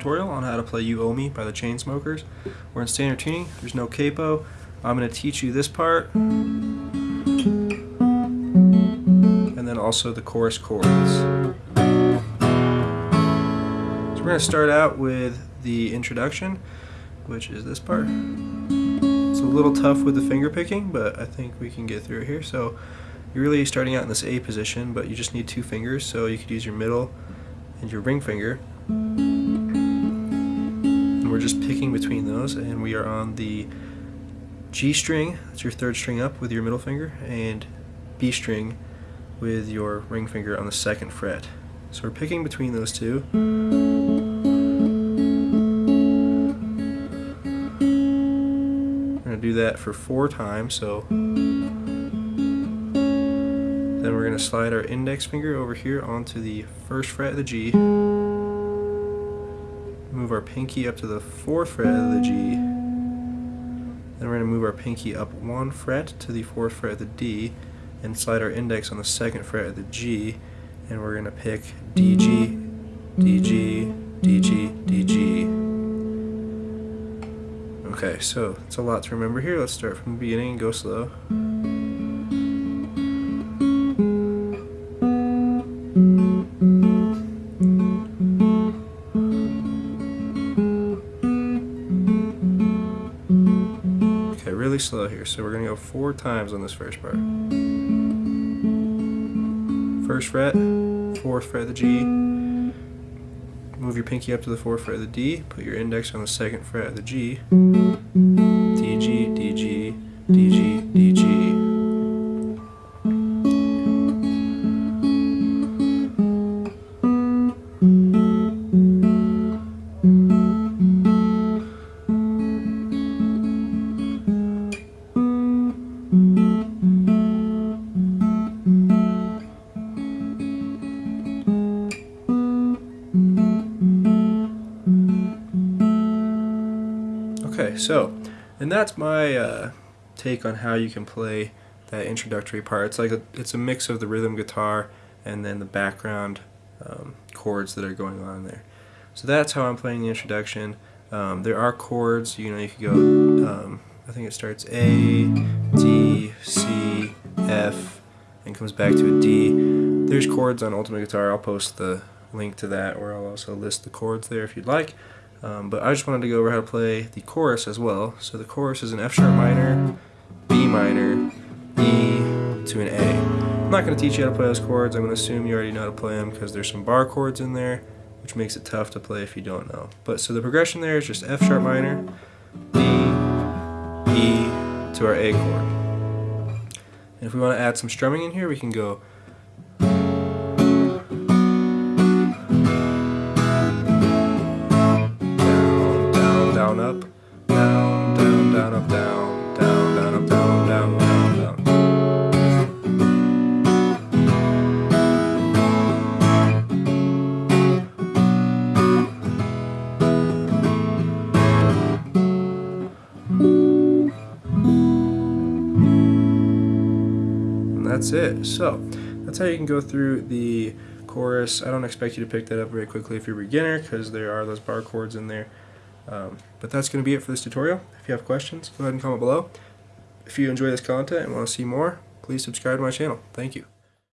to play You Owe Me by the Chainsmokers. We're in standard tuning, there's no capo. I'm going to teach you this part, and then also the chorus chords. So we're going to start out with the introduction, which is this part. It's a little tough with the finger picking, but I think we can get through it here. So you're really starting out in this A position, but you just need two fingers, so you could use your middle and your ring finger. We're just picking between those, and we are on the G string, that's your third string up with your middle finger, and B string with your ring finger on the second fret. So we're picking between those two. We're going to do that for four times, so then we're going to slide our index finger over here onto the first fret of the G. Move our pinky up to the fourth fret of the G. Then we're going to move our pinky up one fret to the fourth fret of the D and slide our index on the second fret of the G and we're going to pick D G, D G, D G, D G. Okay, so it's a lot to remember here. Let's start from the beginning and go slow. Slow here, so we're going to go four times on this first part. First fret, fourth fret of the G, move your pinky up to the fourth fret of the D, put your index on the second fret of the G, Okay, so, and that's my uh, take on how you can play that introductory part. It's like a, it's a mix of the rhythm guitar and then the background um, chords that are going on there. So that's how I'm playing the introduction. Um, there are chords, you know, you could go, um, I think it starts A, D, C, F, and comes back to a D. There's chords on Ultimate Guitar. I'll post the link to that, or I'll also list the chords there if you'd like. Um, but I just wanted to go over how to play the chorus as well. So the chorus is an F sharp minor, B minor, E to an A. I'm not going to teach you how to play those chords. I'm going to assume you already know how to play them because there's some bar chords in there, which makes it tough to play if you don't know. But so the progression there is just F sharp minor, B, E to our A chord. And if we want to add some strumming in here, we can go that's it. So that's how you can go through the chorus. I don't expect you to pick that up very quickly if you're a beginner because there are those bar chords in there. Um, but that's going to be it for this tutorial. If you have questions, go ahead and comment below. If you enjoy this content and want to see more, please subscribe to my channel. Thank you.